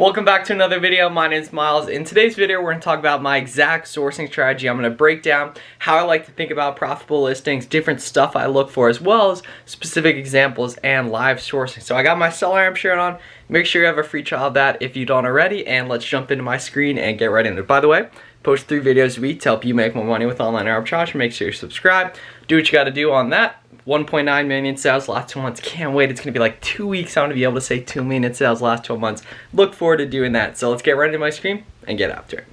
Welcome back to another video. My name is Miles. In today's video, we're going to talk about my exact sourcing strategy. I'm going to break down how I like to think about profitable listings, different stuff I look for, as well as specific examples and live sourcing. So I got my SellerAmp shirt on. Make sure you have a free trial of that if you don't already, and let's jump into my screen and get right into it. By the way, post three videos a week to help you make more money with online arbitrage. Make sure you subscribe. Do what you got to do on that. 1.9 million sales last two months. Can't wait. It's going to be like two weeks. I'm going to be able to say 2 million sales last 12 months. Look forward to doing that. So let's get right into my screen and get after it.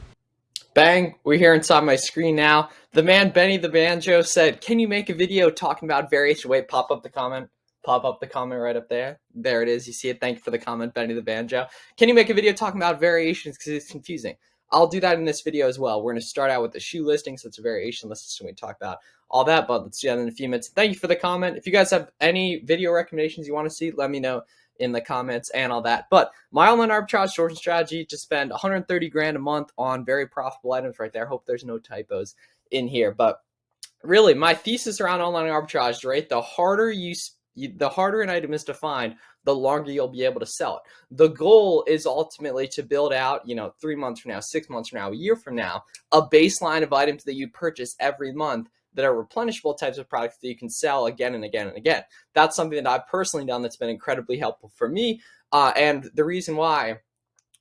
Bang, we're here inside my screen now. The man Benny the Banjo said, can you make a video talking about variation? Wait, pop up the comment. Pop up the comment right up there. There it is. You see it. Thank you for the comment, Benny the Banjo. Can you make a video talking about variations because it's confusing? I'll do that in this video as well. We're going to start out with the shoe listing, so it's a variation list, so we talk about all that, but let's do that in a few minutes. Thank you for the comment. If you guys have any video recommendations you want to see, let me know in the comments and all that. But my online arbitrage sourcing strategy to spend 130 grand a month on very profitable items right there. Hope there's no typos in here. But really, my thesis around online arbitrage, right? The harder you the harder an item is to find, the longer you'll be able to sell it. The goal is ultimately to build out, you know, three months from now, six months from now, a year from now, a baseline of items that you purchase every month that are replenishable types of products that you can sell again and again and again. That's something that I've personally done that's been incredibly helpful for me. Uh, and the reason why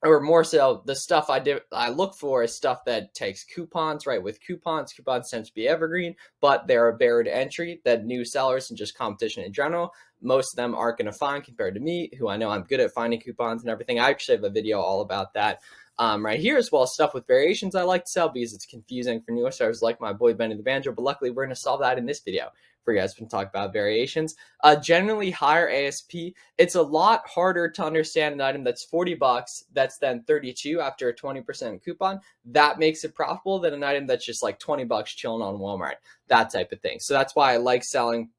or more so the stuff I did I look for is stuff that takes coupons, right? With coupons, coupons tend to be evergreen, but they're a barrier to entry that new sellers and just competition in general, most of them aren't going to find compared to me, who I know I'm good at finding coupons and everything. I actually have a video all about that um, right here as well. as Stuff with variations I like to sell because it's confusing for newer stars like my boy Benny the Banjo, but luckily we're going to solve that in this video for you guys to talk about variations. Uh, generally higher ASP, it's a lot harder to understand an item that's 40 bucks that's then 32 after a 20% coupon. That makes it profitable than an item that's just like 20 bucks chilling on Walmart, that type of thing. So that's why I like selling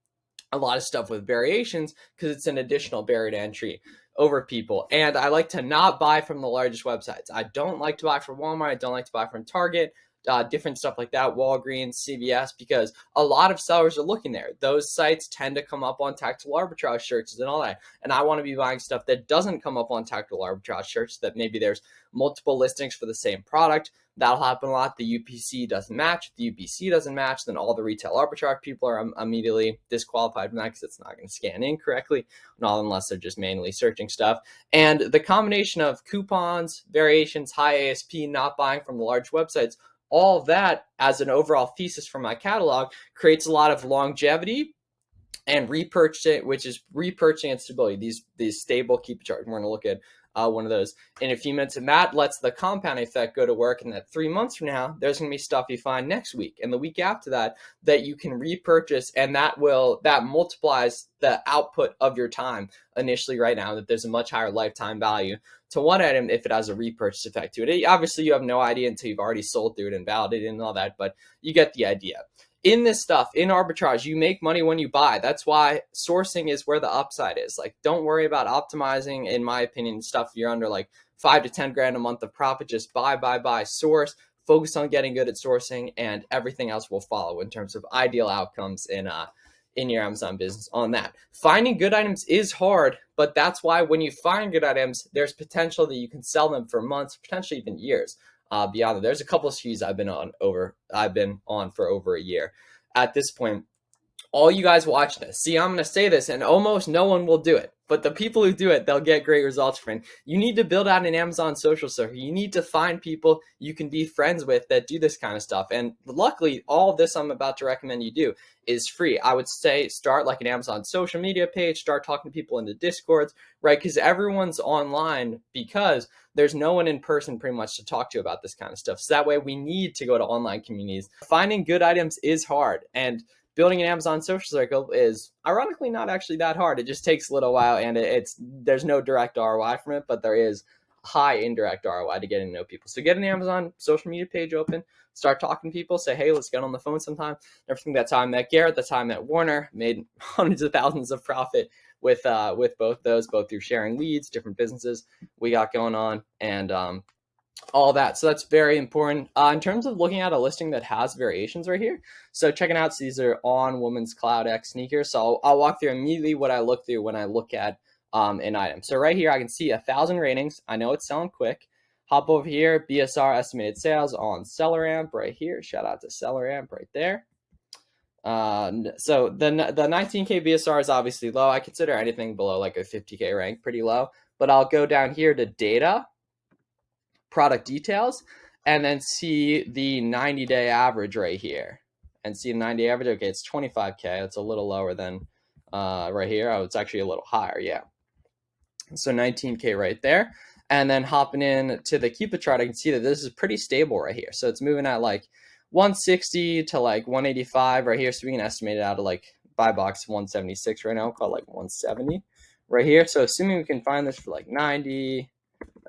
a lot of stuff with variations because it's an additional barrier to entry over people. And I like to not buy from the largest websites. I don't like to buy from Walmart. I don't like to buy from Target uh, different stuff like that, Walgreens, CVS, because a lot of sellers are looking there. Those sites tend to come up on tactical arbitrage searches and all that. And I want to be buying stuff that doesn't come up on tactical arbitrage search, that maybe there's multiple listings for the same product. That'll happen a lot. The UPC doesn't match. If the UPC doesn't match, then all the retail arbitrage people are immediately disqualified from that because it's not going to scan in correctly, not unless they're just manually searching stuff. And the combination of coupons, variations, high ASP, not buying from the large websites all that as an overall thesis for my catalog creates a lot of longevity and repurchasing, which is repurchasing and stability. These these stable Keepa charts. We're going to look at uh, one of those in a few minutes. And that lets the compound effect go to work. And that three months from now, there's going to be stuff you find next week and the week after that that you can repurchase. And that will, that multiplies the output of your time initially right now, that there's a much higher lifetime value to one item if it has a repurchase effect to it. Obviously, you have no idea until you've already sold through it and validated and all that, but you get the idea in this stuff, in arbitrage, you make money when you buy. That's why sourcing is where the upside is. Like, don't worry about optimizing, in my opinion, stuff you're under like five to 10 grand a month of profit. Just buy, buy, buy, source, focus on getting good at sourcing, and everything else will follow in terms of ideal outcomes in, uh, in your Amazon business on that. Finding good items is hard, but that's why when you find good items, there's potential that you can sell them for months, potentially even years uh, beyond that. There's a couple of SKUs I've been on over I've been on for over a year. At this point, all you guys watch this. See, I'm going to say this and almost no one will do it. But the people who do it, they'll get great results it. You need to build out an Amazon social circle. You need to find people you can be friends with that do this kind of stuff. And luckily, all this I'm about to recommend you do is free. I would say start like an Amazon social media page, start talking to people in the discords, right? Because everyone's online because there's no one in person pretty much to talk to about this kind of stuff. So that way we need to go to online communities. Finding good items is hard. And building an Amazon social circle is ironically not actually that hard. It just takes a little while and it's there's no direct ROI from it, but there is high indirect ROI to getting to know people. So get an Amazon social media page open, start talking to people, say, hey, let's get on the phone sometime. Everything that time met Garrett, that's time met Warner, made hundreds of thousands of profit with uh, with both those, both through sharing leads, different businesses we got going on, and um, all that. So that's very important. Uh, in terms of looking at a listing that has variations right here, so checking out, so these are on Women's Cloud X sneakers. So I'll, I'll walk through immediately what I look through when I look at um, an item. So right here, I can see a thousand ratings. I know it's selling quick. Hop over here, BSR estimated sales on SellerAmp right here. Shout out to SellerAmp right there. Uh, so the the 19k BSR is obviously low. I consider anything below like a 50k rank pretty low. But I'll go down here to data, product details, and then see the 90 day average right here. And see the 90 average. Okay, it's 25k. It's a little lower than uh, right here. Oh, it's actually a little higher. Yeah. So 19k right there. And then hopping in to the Keepa chart, I can see that this is pretty stable right here. So it's moving at like 160 to like 185 right here. So we can estimate it out of like buy box 176 right now. Call it like 170 right here. So assuming we can find this for like 90,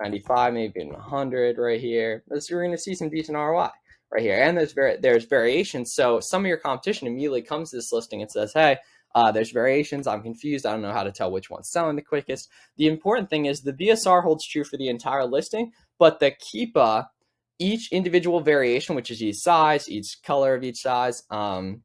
95, maybe even 100 right here, this, we're going to see some decent ROI right here. And there's, very there's variations. So some of your competition immediately comes to this listing and says, hey, uh, there's variations. I'm confused. I don't know how to tell which one's selling the quickest. The important thing is the BSR holds true for the entire listing, but the Keepa each individual variation, which is each size, each color of each size, um,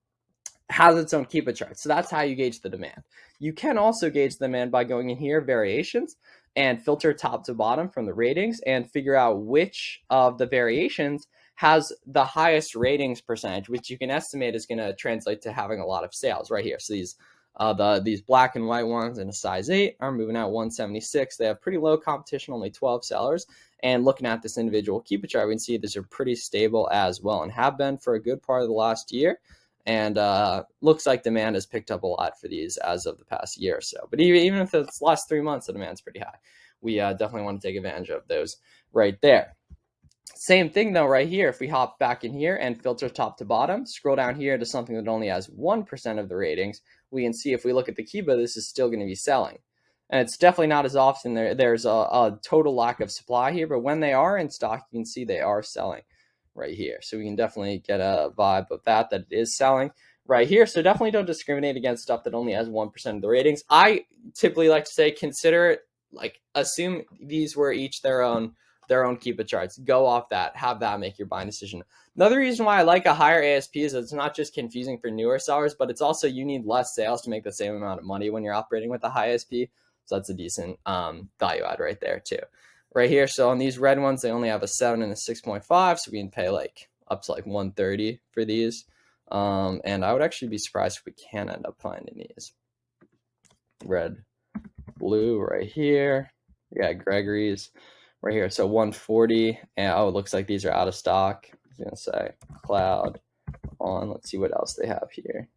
has its own Keepa chart. So that's how you gauge the demand. You can also gauge the demand by going in here, variations, and filter top to bottom from the ratings and figure out which of the variations has the highest ratings percentage, which you can estimate is going to translate to having a lot of sales right here. So these uh, the these black and white ones in a size 8 are moving out 176. They have pretty low competition, only 12 sellers. And looking at this individual Keepa chart, we can see these are pretty stable as well and have been for a good part of the last year. And uh, looks like demand has picked up a lot for these as of the past year or so. But even, even if it's last three months, the demand's pretty high. We uh, definitely want to take advantage of those right there. Same thing though right here, if we hop back in here and filter top to bottom, scroll down here to something that only has 1% of the ratings, we can see if we look at the Keepa, this is still going to be selling. And it's definitely not as often. There, there's a, a, total lack of supply here, but when they are in stock, you can see they are selling right here. So we can definitely get a vibe of that, that it is selling right here. So definitely don't discriminate against stuff that only has 1% of the ratings. I typically like to say, consider it, like assume these were each their own their own Keepa charts. Go off that. Have that make your buying decision. Another reason why I like a higher ASP is it's not just confusing for newer sellers, but it's also you need less sales to make the same amount of money when you're operating with a high ASP. So that's a decent um, value add right there too. Right here, so on these red ones, they only have a 7 and a 6.5, so we can pay like up to like 130 for these. Um, and I would actually be surprised if we can end up finding these. Red, blue right here. Yeah, Gregory's right here. So 140, and oh, it looks like these are out of stock. I was gonna say cloud on. Let's see what else they have here.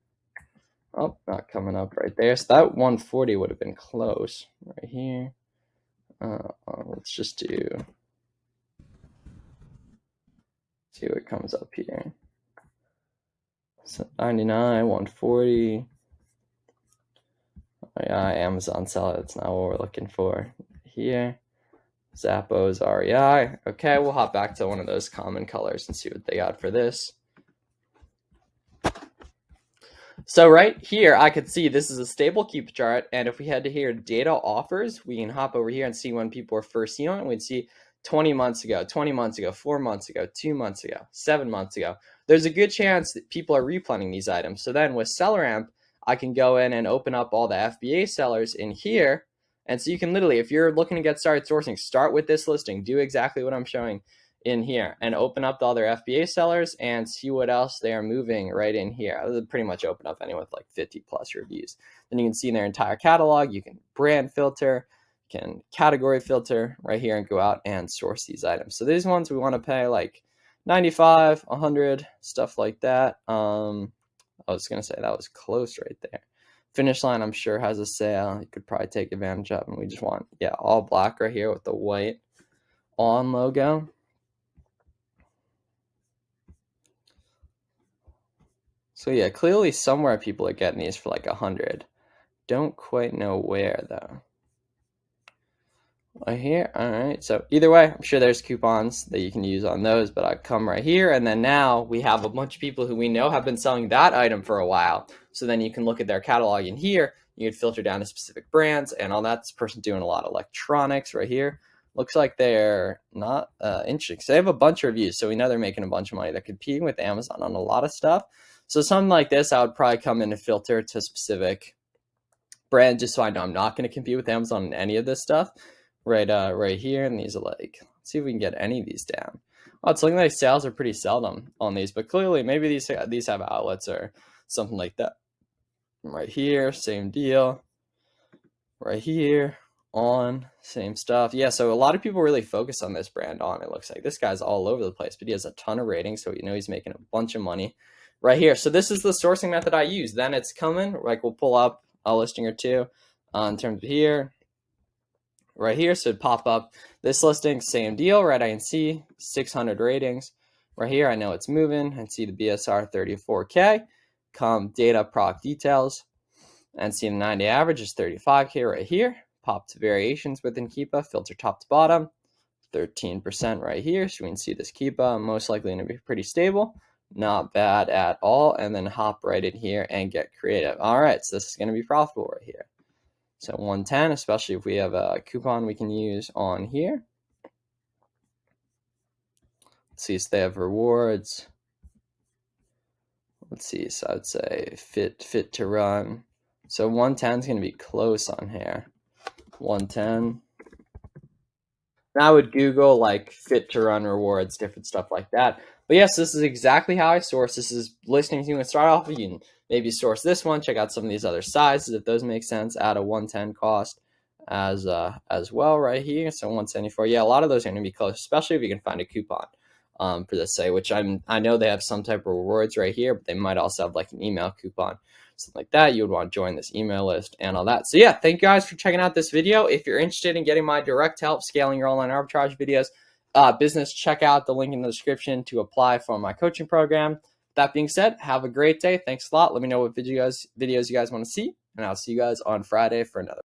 Oh, not coming up right there. So that 140 would have been close right here. Uh, let's just do, see what comes up here. So 99, 140. Oh yeah, Amazon seller, that's not what we're looking for here. Zappos REI. Okay, we'll hop back to one of those common colors and see what they got for this. So right here, I could see this is a stable Keepa chart. And if we head to here, data offers, we can hop over here and see when people were first seen on it. We'd see 20 months ago, 20 months ago, four months ago, two months ago, seven months ago. There's a good chance that people are replanning these items. So then with SellerAmp, I can go in and open up all the FBA sellers in here. And so you can literally, if you're looking to get started sourcing, start with this listing, do exactly what I'm showing in here and open up the other FBA sellers and see what else they are moving right in here. Pretty much open up anyone with like 50 plus reviews. Then you can see their entire catalog. You can brand filter, you can category filter right here and go out and source these items. So these ones we want to pay like 95, 100, stuff like that. Um, I was going to say that was close right there. Finish line, I'm sure has a sale. You could probably take advantage of. And we just want, yeah, all black right here with the white on logo. So yeah, clearly somewhere people are getting these for like a hundred. Don't quite know where though. Right here, all right. So either way, I'm sure there's coupons that you can use on those, but I come right here and then now we have a bunch of people who we know have been selling that item for a while. So then you can look at their catalog in here, you can filter down to specific brands and all that's person doing a lot of electronics right here. Looks like they're not uh, interesting. So they have a bunch of reviews, so we know they're making a bunch of money. They're competing with Amazon on a lot of stuff. So something like this, I would probably come in and filter to specific brand just so I know I'm not going to compete with Amazon on any of this stuff. Right, uh, right here, and these are like, let's see if we can get any of these down. It's looking like sales are pretty seldom on these, but clearly maybe these these have outlets or something like that. Right here, same deal. Right here, on, same stuff. Yeah, so a lot of people really focus on this brand on. It looks like this guy's all over the place, but he has a ton of ratings, so you know he's making a bunch of money right here. So this is the sourcing method I use. Then it's coming, like we'll pull up a listing or two uh, in terms of here, right here. So it'd pop up this listing, same deal, right? I can see 600 ratings right here. I know it's moving and see the BSR 34K, come data product details and see the 90 average is 35K right here. Pop to variations within Keepa, filter top to bottom, 13% right here. So we can see this Keepa most likely going to be pretty stable not bad at all and then hop right in here and get creative. All right so this is going to be profitable right here. So 110 especially if we have a coupon we can use on here. Let's see if they have rewards. Let's see so i'd say fit Fit2Run. So 110 is going to be close on here. 110 I would Google like Fit2Run rewards, different stuff like that. But yes, this is exactly how I source. This is listings you can start off. You can maybe source this one, check out some of these other sizes if those make sense. Add a 110 cost as uh, as well right here. So 174. Yeah, a lot of those are going to be close, especially if you can find a coupon um, for this say, which I'm I know they have some type of rewards right here, but they might also have like an email coupon something like that, you would want to join this email list and all that. So yeah, thank you guys for checking out this video. If you're interested in getting my direct help scaling your online arbitrage videos, uh, business, check out the link in the description to apply for my coaching program. That being said, have a great day. Thanks a lot. Let me know what videos videos you guys want to see, and I'll see you guys on Friday for another.